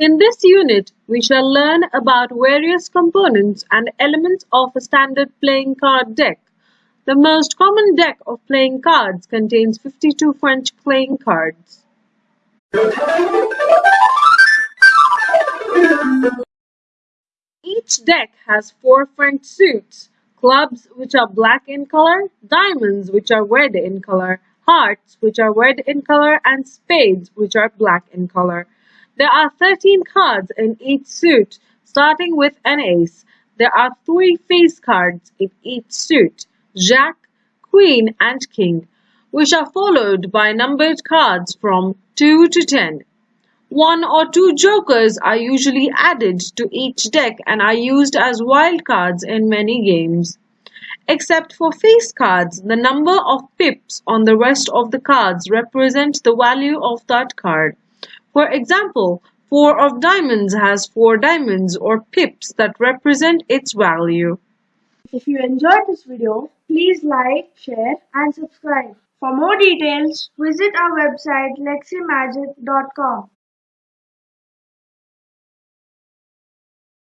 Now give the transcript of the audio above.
In this unit, we shall learn about various components and elements of a standard playing card deck. The most common deck of playing cards contains 52 French playing cards. Each deck has four French suits, clubs which are black in color, diamonds which are red in color, hearts which are red in color, and spades which are black in color. There are 13 cards in each suit, starting with an ace. There are three face cards in each suit, Jack, Queen and King, which are followed by numbered cards from 2 to 10. One or two jokers are usually added to each deck and are used as wild cards in many games. Except for face cards, the number of pips on the rest of the cards represent the value of that card. For example, four of diamonds has four diamonds or pips that represent its value. If you enjoyed this video, please like, share and subscribe. For more details, visit our website leximagic.com.